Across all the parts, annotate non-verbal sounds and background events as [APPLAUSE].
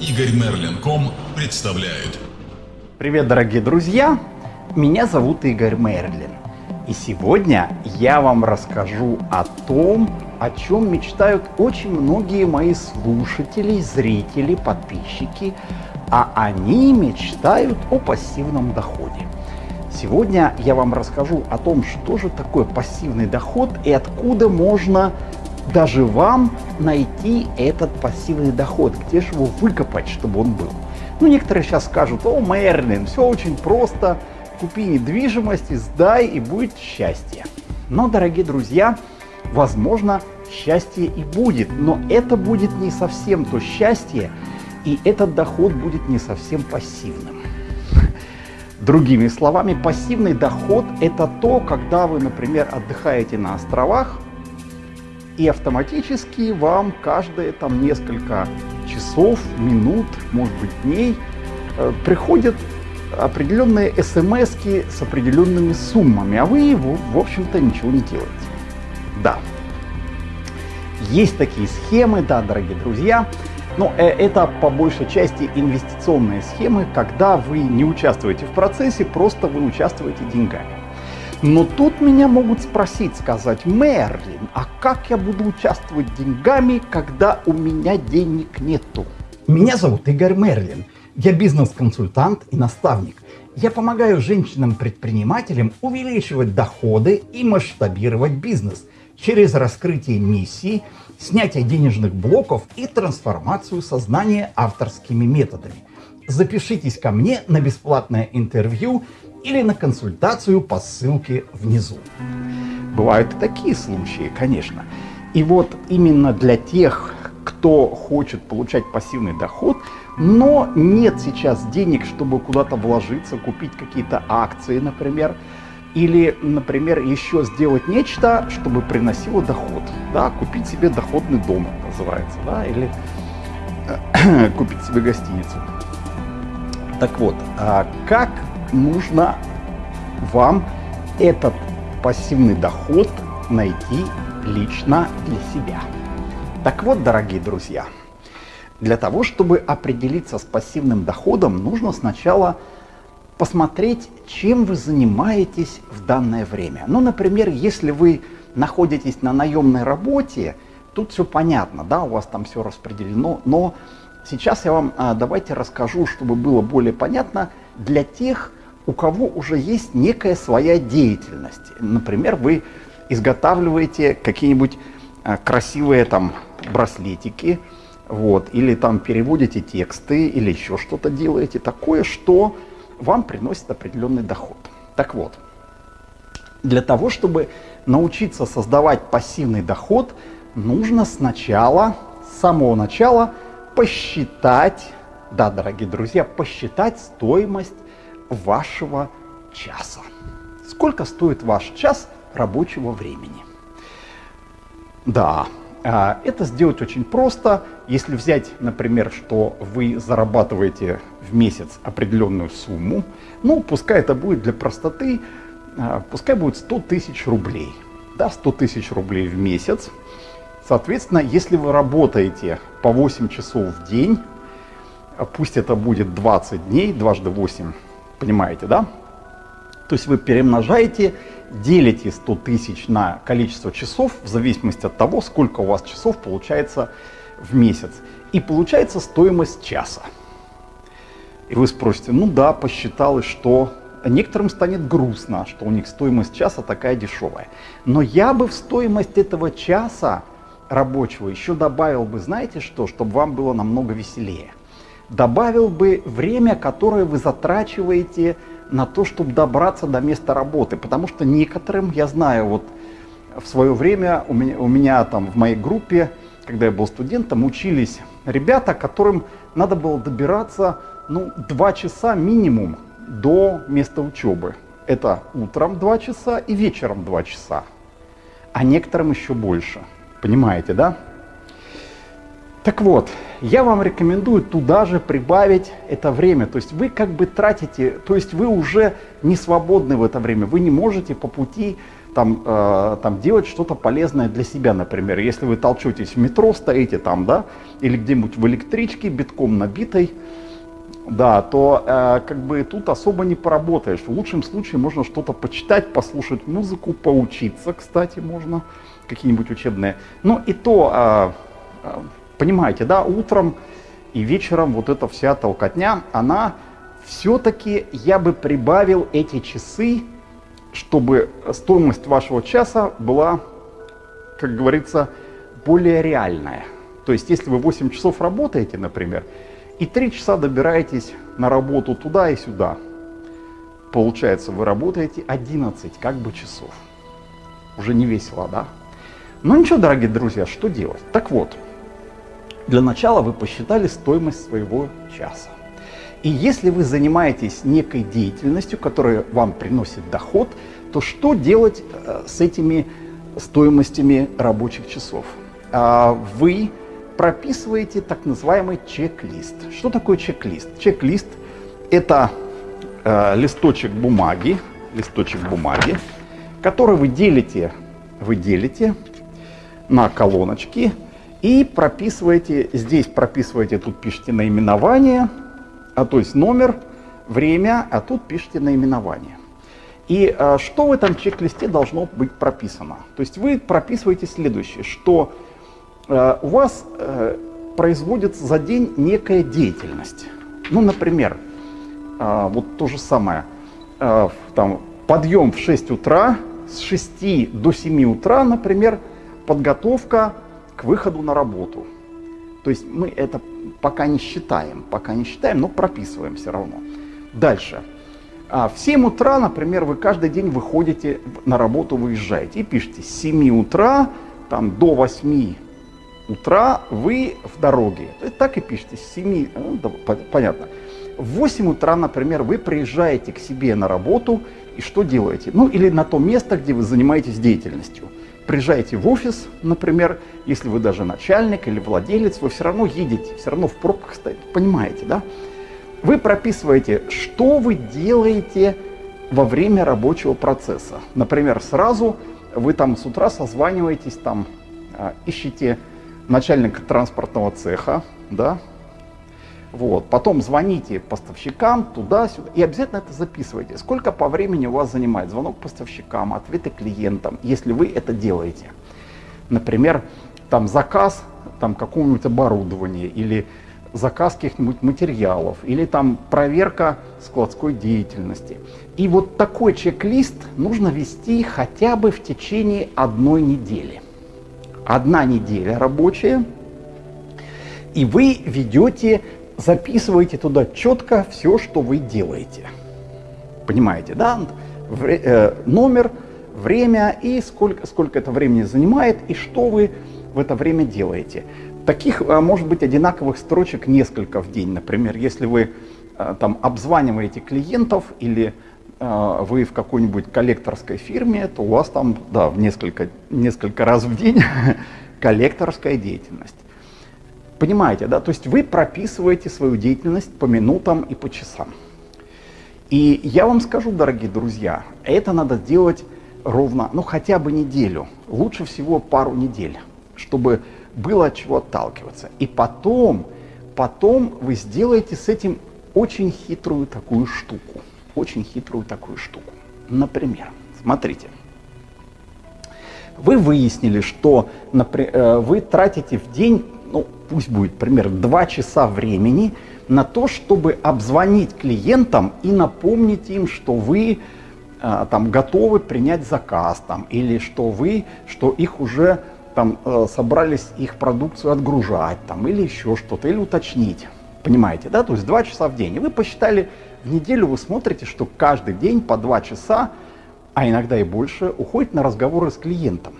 Игорь Мерлин.ком представляет. Привет, дорогие друзья! Меня зовут Игорь Мерлин. И сегодня я вам расскажу о том, о чем мечтают очень многие мои слушатели, зрители, подписчики, а они мечтают о пассивном доходе. Сегодня я вам расскажу о том, что же такое пассивный доход и откуда можно даже вам найти этот пассивный доход, где же его выкопать, чтобы он был. Ну, некоторые сейчас скажут, о, Мерлин, все очень просто, купи недвижимость, сдай и будет счастье. Но, дорогие друзья, возможно, счастье и будет, но это будет не совсем то счастье, и этот доход будет не совсем пассивным. Другими словами, пассивный доход – это то, когда вы, например, отдыхаете на островах, и автоматически вам каждые там несколько часов, минут, может быть дней э, приходят определенные смс с определенными суммами, а вы, в общем-то, ничего не делаете. Да, есть такие схемы, да, дорогие друзья, но э, это по большей части инвестиционные схемы, когда вы не участвуете в процессе, просто вы участвуете деньгами. Но тут меня могут спросить, сказать, Мерлин, а как я буду участвовать деньгами, когда у меня денег нету? Меня зовут Игорь Мерлин. Я бизнес-консультант и наставник. Я помогаю женщинам-предпринимателям увеличивать доходы и масштабировать бизнес через раскрытие миссии, снятие денежных блоков и трансформацию сознания авторскими методами. Запишитесь ко мне на бесплатное интервью или на консультацию по ссылке внизу. Бывают и такие случаи, конечно. И вот именно для тех, кто хочет получать пассивный доход, но нет сейчас денег, чтобы куда-то вложиться, купить какие-то акции, например, или, например, еще сделать нечто, чтобы приносило доход. Да, купить себе доходный дом, называется, да, или [CLEARS THROAT] купить себе гостиницу. Так вот, а как нужно вам этот пассивный доход найти лично для себя. Так вот, дорогие друзья, для того, чтобы определиться с пассивным доходом, нужно сначала посмотреть, чем вы занимаетесь в данное время. Ну, например, если вы находитесь на наемной работе, тут все понятно, да, у вас там все распределено, но сейчас я вам а, давайте расскажу, чтобы было более понятно, для тех, у кого уже есть некая своя деятельность. Например, вы изготавливаете какие-нибудь а, красивые там браслетики, вот, или там переводите тексты, или еще что-то делаете такое, что вам приносит определенный доход. Так вот, для того, чтобы научиться создавать пассивный доход, нужно сначала, с самого начала, посчитать, да, дорогие друзья, посчитать стоимость вашего часа. Сколько стоит ваш час рабочего времени? Да, а, это сделать очень просто. Если взять, например, что вы зарабатываете в месяц определенную сумму, ну, пускай это будет для простоты, а, пускай будет 100 тысяч рублей. Да, 100 тысяч рублей в месяц. Соответственно, если вы работаете по 8 часов в день, а пусть это будет 20 дней, дважды 8, понимаете, да? То есть вы перемножаете, делите 100 тысяч на количество часов в зависимости от того, сколько у вас часов получается в месяц. И получается стоимость часа. И вы спросите, ну да, посчиталось, что некоторым станет грустно, что у них стоимость часа такая дешевая. Но я бы в стоимость этого часа рабочего еще добавил бы, знаете что, чтобы вам было намного веселее. Добавил бы время, которое вы затрачиваете на то, чтобы добраться до места работы. Потому что некоторым, я знаю, вот в свое время у меня, у меня там в моей группе, когда я был студентом, учились ребята, которым надо было добираться ну, два часа минимум до места учебы. Это утром два часа и вечером два часа. А некоторым еще больше. Понимаете, да? Так вот, я вам рекомендую туда же прибавить это время. То есть вы как бы тратите, то есть вы уже не свободны в это время. Вы не можете по пути там, э, там делать что-то полезное для себя, например. Если вы толчетесь в метро, стоите там, да, или где-нибудь в электричке, битком набитой, да, то э, как бы тут особо не поработаешь. В лучшем случае можно что-то почитать, послушать музыку, поучиться, кстати, можно, какие-нибудь учебные. Ну и то, э, э, понимаете, да, утром и вечером вот эта вся толкотня, она все-таки, я бы прибавил эти часы, чтобы стоимость вашего часа была, как говорится, более реальная. То есть, если вы 8 часов работаете, например, и 3 часа добираетесь на работу туда и сюда, получается, вы работаете 11 как бы часов. Уже не весело, да? Но ничего, дорогие друзья, что делать? Так вот, для начала вы посчитали стоимость своего часа. И если вы занимаетесь некой деятельностью, которая вам приносит доход, то что делать э, с этими стоимостями рабочих часов? А, вы прописываете так называемый чек-лист. Что такое чек-лист? Чек-лист – это э, листочек бумаги, листочек бумаги, который вы делите, вы делите на колоночки и прописываете, здесь прописываете, тут пишите наименование – а то есть номер, время, а тут пишите наименование. И а, что в этом чек-листе должно быть прописано? То есть вы прописываете следующее, что а, у вас а, производится за день некая деятельность. Ну, например, а, вот то же самое, а, там, подъем в 6 утра, с 6 до 7 утра, например, подготовка к выходу на работу. То есть мы это пока не считаем, пока не считаем, но прописываем все равно. Дальше. А в 7 утра, например, вы каждый день выходите на работу, выезжаете и пишете с 7 утра там, до 8 утра вы в дороге. Так и пишите, с 7, ну, да, понятно. В 8 утра, например, вы приезжаете к себе на работу и что делаете? Ну или на то место, где вы занимаетесь деятельностью приезжаете в офис, например, если вы даже начальник или владелец, вы все равно едете, все равно в пробках стоите, понимаете, да? Вы прописываете, что вы делаете во время рабочего процесса. Например, сразу вы там с утра созваниваетесь, там а, ищете начальника транспортного цеха, да, вот. Потом звоните поставщикам туда-сюда и обязательно это записывайте. Сколько по времени у вас занимает звонок поставщикам, ответы клиентам, если вы это делаете. Например, там заказ там, какого-нибудь оборудования или заказ каких-нибудь материалов или там проверка складской деятельности. И вот такой чек-лист нужно вести хотя бы в течение одной недели. Одна неделя рабочая, и вы ведете записывайте туда четко все, что вы делаете. Понимаете, да? Вре э, номер, время и сколько, сколько это времени занимает, и что вы в это время делаете. Таких, э, может быть, одинаковых строчек несколько в день. Например, если вы э, там обзваниваете клиентов или э, вы в какой-нибудь коллекторской фирме, то у вас там, да, в несколько, несколько раз в день [LAUGHS] коллекторская деятельность. Понимаете, да? То есть вы прописываете свою деятельность по минутам и по часам. И я вам скажу, дорогие друзья, это надо делать ровно, ну хотя бы неделю, лучше всего пару недель, чтобы было от чего отталкиваться. И потом, потом вы сделаете с этим очень хитрую такую штуку. Очень хитрую такую штуку. Например, смотрите. Вы выяснили, что например, э, вы тратите в день ну, пусть будет примерно 2 часа времени на то, чтобы обзвонить клиентам и напомнить им, что вы э, там готовы принять заказ там, или что вы, что их уже там э, собрались их продукцию отгружать там, или еще что-то, или уточнить. Понимаете, да? То есть 2 часа в день. И вы посчитали, в неделю вы смотрите, что каждый день по 2 часа, а иногда и больше, уходит на разговоры с клиентом.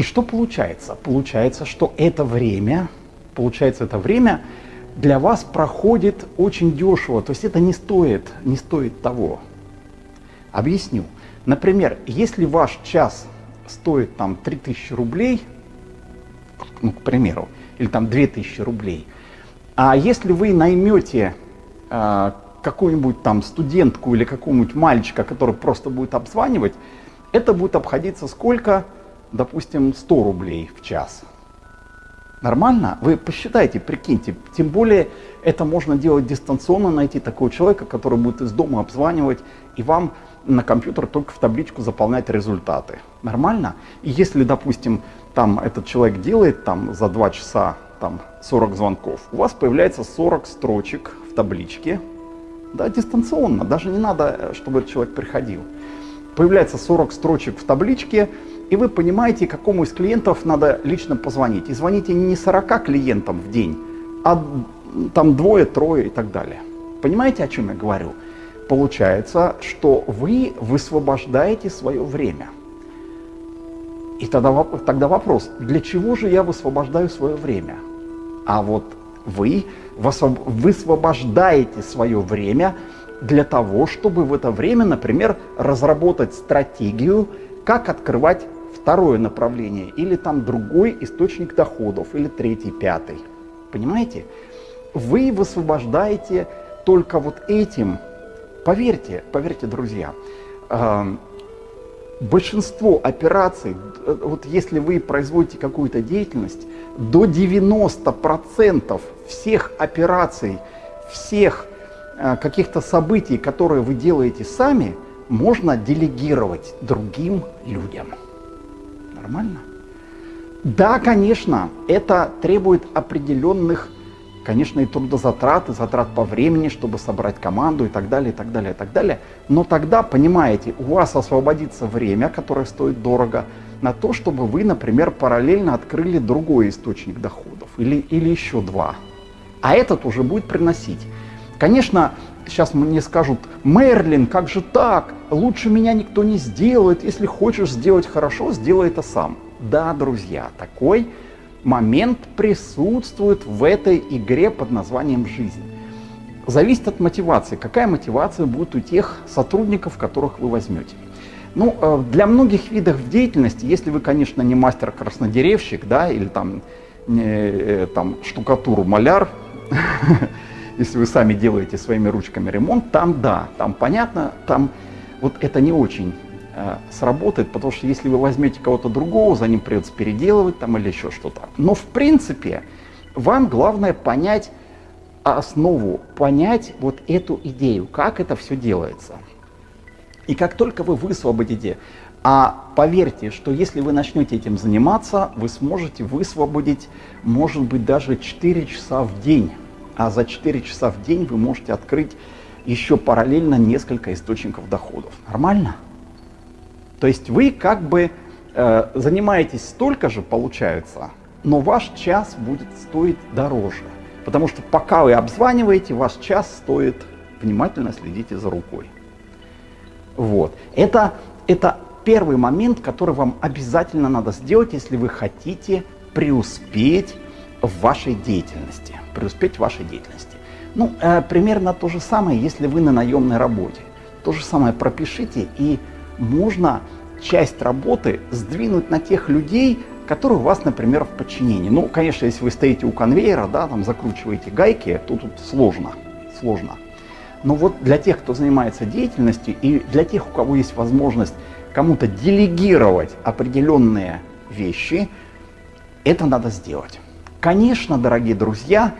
И что получается? Получается, что это время, получается, это время для вас проходит очень дешево, то есть это не стоит, не стоит того. Объясню. Например, если ваш час стоит там 3000 рублей, ну, к примеру, или там 2000 рублей, а если вы наймете э, какую-нибудь там студентку или какого-нибудь мальчика, который просто будет обзванивать, это будет обходиться сколько? Допустим, 100 рублей в час. Нормально? Вы посчитайте, прикиньте. Тем более это можно делать дистанционно, найти такого человека, который будет из дома обзванивать и вам на компьютер только в табличку заполнять результаты. Нормально? И если, допустим, там этот человек делает там за 2 часа там 40 звонков, у вас появляется 40 строчек в табличке, да, дистанционно, даже не надо, э, чтобы этот человек приходил. Появляется 40 строчек в табличке, и вы понимаете, какому из клиентов надо лично позвонить. И звоните не 40 клиентам в день, а там двое, трое и так далее. Понимаете, о чем я говорю? Получается, что вы высвобождаете свое время. И тогда, тогда вопрос, для чего же я высвобождаю свое время? А вот вы высвобождаете свое время для того, чтобы в это время, например, разработать стратегию, как открывать второе направление, или там другой источник доходов, или третий, пятый. Понимаете? Вы высвобождаете только вот этим, поверьте, поверьте, друзья, э, большинство операций, э, вот если вы производите какую-то деятельность, до 90% всех операций, всех э, каких-то событий, которые вы делаете сами, можно делегировать другим людям. Нормально? Да, конечно, это требует определенных, конечно, и трудозатрат, и затрат по времени, чтобы собрать команду и так далее, и так далее, и так далее. Но тогда, понимаете, у вас освободится время, которое стоит дорого, на то, чтобы вы, например, параллельно открыли другой источник доходов или, или еще два. А этот уже будет приносить. Конечно, сейчас мне скажут, Мерлин, как же так? Лучше меня никто не сделает. Если хочешь сделать хорошо, сделай это сам. Да, друзья, такой момент присутствует в этой игре под названием «Жизнь». Зависит от мотивации. Какая мотивация будет у тех сотрудников, которых вы возьмете. Ну, э, для многих видов деятельности, если вы, конечно, не мастер-краснодеревщик, да, или там, не, э, там штукатуру маляр, [LAUGHS] если вы сами делаете своими ручками ремонт, там да, там понятно, там вот это не очень э, сработает, потому что если вы возьмете кого-то другого, за ним придется переделывать там или еще что-то. Но в принципе, вам главное понять основу, понять вот эту идею, как это все делается. И как только вы высвободите, а поверьте, что если вы начнете этим заниматься, вы сможете высвободить, может быть, даже 4 часа в день. А за 4 часа в день вы можете открыть еще параллельно несколько источников доходов. Нормально? То есть вы как бы э, занимаетесь столько же, получается, но ваш час будет стоить дороже. Потому что пока вы обзваниваете, ваш час стоит, внимательно следите за рукой. Вот. Это, это первый момент, который вам обязательно надо сделать, если вы хотите преуспеть в вашей деятельности. Преуспеть в вашей деятельности. Ну, э, примерно то же самое, если вы на наемной работе. То же самое пропишите, и можно часть работы сдвинуть на тех людей, которые у вас, например, в подчинении. Ну, конечно, если вы стоите у конвейера, да, там закручиваете гайки, то тут сложно, сложно. Но вот для тех, кто занимается деятельностью, и для тех, у кого есть возможность кому-то делегировать определенные вещи, это надо сделать. Конечно, дорогие друзья,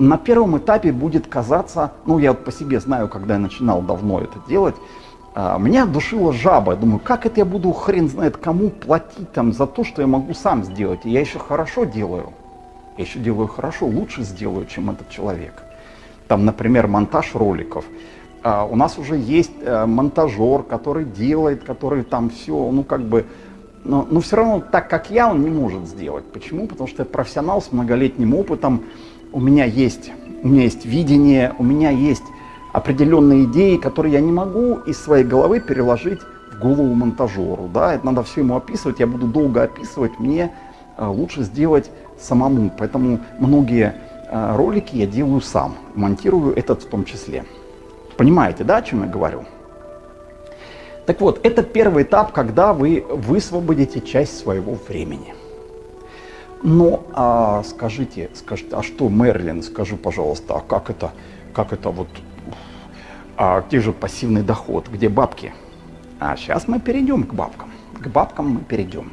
на первом этапе будет казаться, ну я вот по себе знаю, когда я начинал давно это делать, а, меня душила жаба. Я думаю, как это я буду хрен знает кому платить там за то, что я могу сам сделать. И я еще хорошо делаю. Я еще делаю хорошо, лучше сделаю, чем этот человек там, например, монтаж роликов. А у нас уже есть а, монтажер, который делает, который там все, ну как бы, но, но все равно так, как я, он не может сделать. Почему? Потому что я профессионал с многолетним опытом, у меня есть, у меня есть видение, у меня есть определенные идеи, которые я не могу из своей головы переложить в голову монтажеру. Да? Это надо все ему описывать, я буду долго описывать, мне а, лучше сделать самому. Поэтому многие Э, ролики я делаю сам, монтирую этот в том числе. Понимаете, да, о чем я говорю? Так вот, это первый этап, когда вы высвободите часть своего времени. Но а, скажите, скажите, а что, Мерлин, скажи, пожалуйста, а как это, как это вот, а где же пассивный доход, где бабки? А сейчас мы перейдем к бабкам. К бабкам мы перейдем.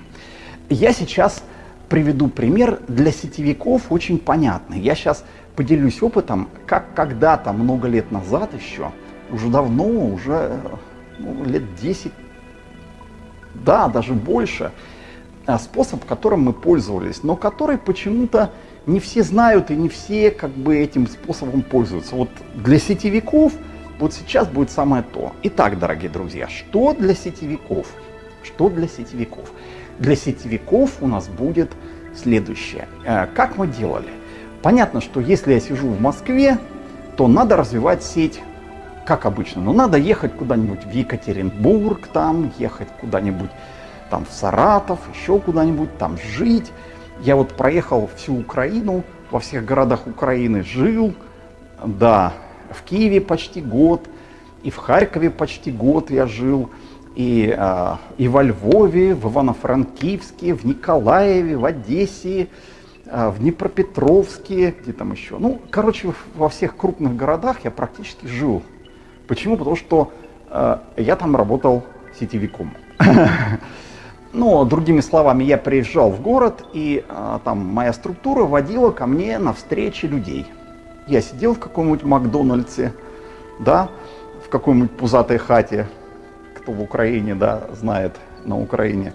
Я сейчас приведу пример для сетевиков очень понятный. Я сейчас поделюсь опытом, как когда-то, много лет назад еще, уже давно, уже ну, лет 10, да, даже больше, способ, которым мы пользовались, но который почему-то не все знают и не все как бы этим способом пользуются. Вот для сетевиков вот сейчас будет самое то. Итак, дорогие друзья, что для сетевиков? Что для сетевиков? Для сетевиков у нас будет следующее. Э, как мы делали? Понятно, что если я сижу в Москве, то надо развивать сеть, как обычно. Но надо ехать куда-нибудь в Екатеринбург, там, ехать куда-нибудь там в Саратов, еще куда-нибудь, там жить. Я вот проехал всю Украину, во всех городах Украины жил, да, в Киеве почти год, и в Харькове почти год я жил, и, а, и во Львове, в Ивано-Франкивске, в Николаеве, в Одессе, а, в Днепропетровске, где там еще. Ну, короче, во всех крупных городах я практически жил. Почему? Потому что э, я там работал сетевиком. [LAUGHS] Ну, другими словами, я приезжал в город, и э, там моя структура водила ко мне на встречи людей. Я сидел в каком-нибудь Макдональдсе, да, в какой-нибудь пузатой хате, кто в Украине, да, знает на Украине.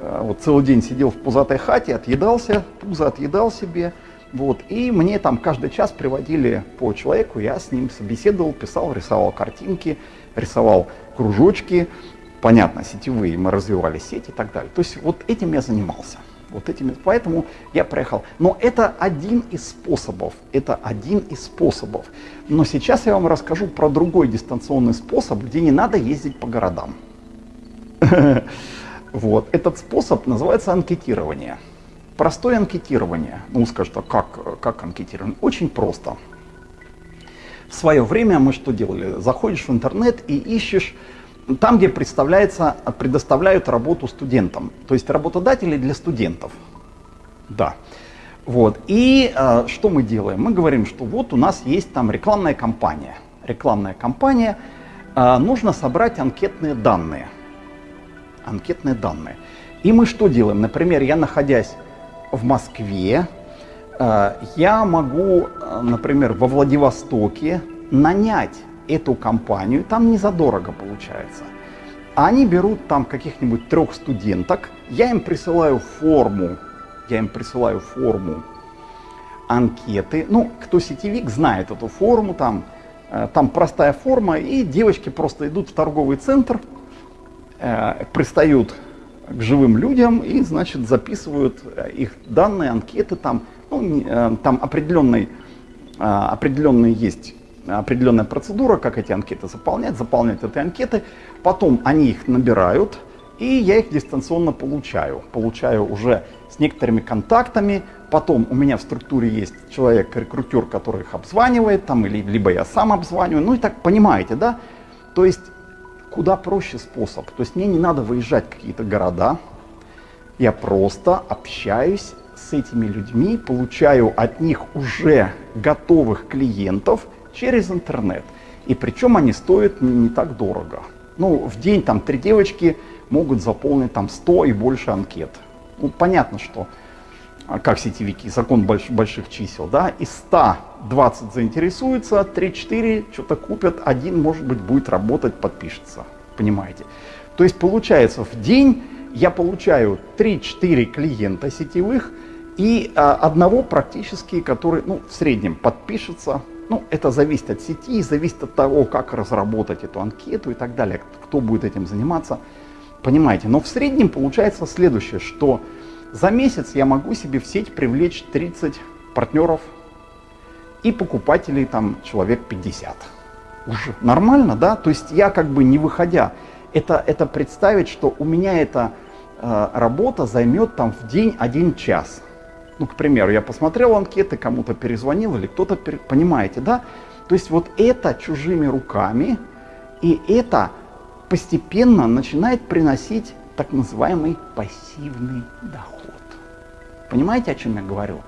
Э, вот целый день сидел в пузатой хате, отъедался, пузо отъедал себе, вот, и мне там каждый час приводили по человеку, я с ним собеседовал, писал, рисовал картинки, рисовал кружочки, понятно, сетевые, мы развивали сеть и так далее. То есть вот этим я занимался. Вот этими, поэтому я проехал. Но это один из способов. Это один из способов. Но сейчас я вам расскажу про другой дистанционный способ, где не надо ездить по городам. [LAUGHS] Вот. Этот способ называется анкетирование. Простое анкетирование. Ну, скажут, а как, как анкетирование? Очень просто. В свое время мы что делали? Заходишь в интернет и ищешь там, где представляется, предоставляют работу студентам, то есть работодатели для студентов. Да. Вот. И э, что мы делаем? Мы говорим, что вот у нас есть там рекламная кампания. Рекламная кампания. Э, нужно собрать анкетные данные. Анкетные данные. И мы что делаем? Например, я находясь в Москве, э, я могу, например, во Владивостоке нанять эту компанию, там не задорого получается. Они берут там каких-нибудь трех студенток, я им присылаю форму, я им присылаю форму анкеты. Ну, кто сетевик, знает эту форму, там, э, там простая форма, и девочки просто идут в торговый центр, э, пристают к живым людям и, значит, записывают э, их данные, анкеты, там, ну, э, там определенный, определенный есть определенная процедура, как эти анкеты заполнять, заполнять эти анкеты, потом они их набирают, и я их дистанционно получаю. Получаю уже с некоторыми контактами, потом у меня в структуре есть человек-рекрутер, который их обзванивает, там, или, либо я сам обзваниваю, ну и так понимаете, да? То есть куда проще способ, то есть мне не надо выезжать в какие-то города, я просто общаюсь с этими людьми, получаю от них уже готовых клиентов, через интернет. И причем они стоят не, так дорого. Ну, в день там три девочки могут заполнить там 100 и больше анкет. Ну, понятно, что а, как сетевики, закон больш, больших чисел, да, из 120 заинтересуются, 3-4 что-то купят, один, может быть, будет работать, подпишется, понимаете. То есть получается в день я получаю 3-4 клиента сетевых и а, одного практически, который, ну, в среднем подпишется, ну, это зависит от сети, зависит от того, как разработать эту анкету и так далее, кто будет этим заниматься. Понимаете, но в среднем получается следующее, что за месяц я могу себе в сеть привлечь 30 партнеров и покупателей там человек 50. Уже нормально, да? То есть я как бы не выходя, это, это представить, что у меня эта э, работа займет там в день один час. Ну, к примеру, я посмотрел анкеты, кому-то перезвонил или кто-то, пере... понимаете, да? То есть вот это чужими руками, и это постепенно начинает приносить так называемый пассивный доход. Понимаете, о чем я говорю?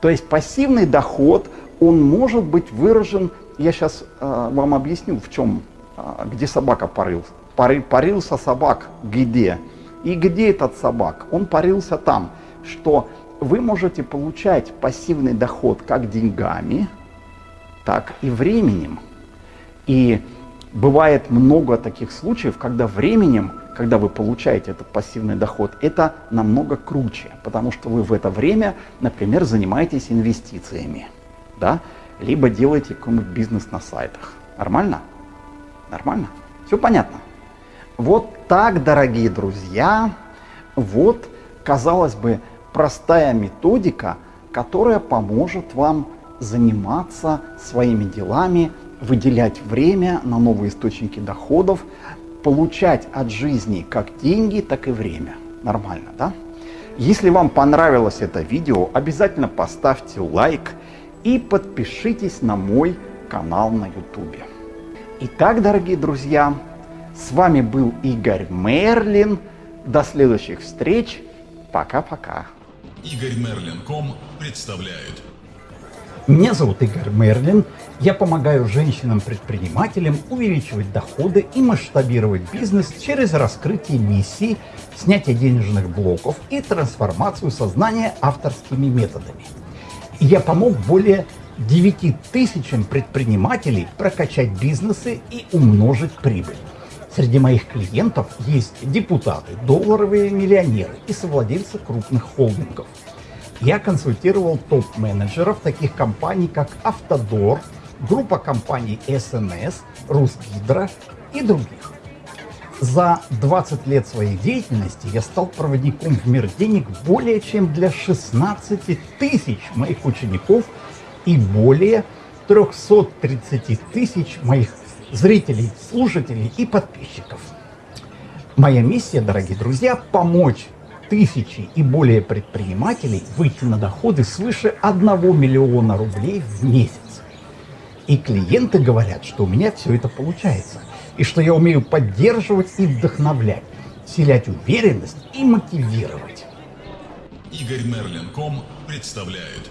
То есть пассивный доход, он может быть выражен, я сейчас э, вам объясню, в чем, э, где собака порыл, Пари, парился собак где? И где этот собак? Он парился там, что вы можете получать пассивный доход как деньгами, так и временем. И бывает много таких случаев, когда временем, когда вы получаете этот пассивный доход, это намного круче, потому что вы в это время, например, занимаетесь инвестициями, да, либо делаете какой-нибудь бизнес на сайтах. Нормально? Нормально? Все понятно? Вот так, дорогие друзья, вот, казалось бы, простая методика, которая поможет вам заниматься своими делами, выделять время на новые источники доходов, получать от жизни как деньги, так и время. Нормально, да? Если вам понравилось это видео, обязательно поставьте лайк и подпишитесь на мой канал на YouTube. Итак, дорогие друзья, с вами был Игорь Мерлин. До следующих встреч. Пока-пока. Игорь Мерлин.ком представляет. Меня зовут Игорь Мерлин. Я помогаю женщинам-предпринимателям увеличивать доходы и масштабировать бизнес через раскрытие миссий, снятие денежных блоков и трансформацию сознания авторскими методами. Я помог более 9 тысячам предпринимателей прокачать бизнесы и умножить прибыль. Среди моих клиентов есть депутаты, долларовые миллионеры и совладельцы крупных холдингов. Я консультировал топ-менеджеров таких компаний, как Автодор, группа компаний СНС, Русгидро и других. За 20 лет своей деятельности я стал проводником в мир денег более чем для 16 тысяч моих учеников и более 330 тысяч моих зрителей, слушателей и подписчиков. Моя миссия, дорогие друзья, помочь тысячи и более предпринимателей выйти на доходы свыше 1 миллиона рублей в месяц. И клиенты говорят, что у меня все это получается, и что я умею поддерживать и вдохновлять, вселять уверенность и мотивировать. Игорь Мерлин.ком представляет.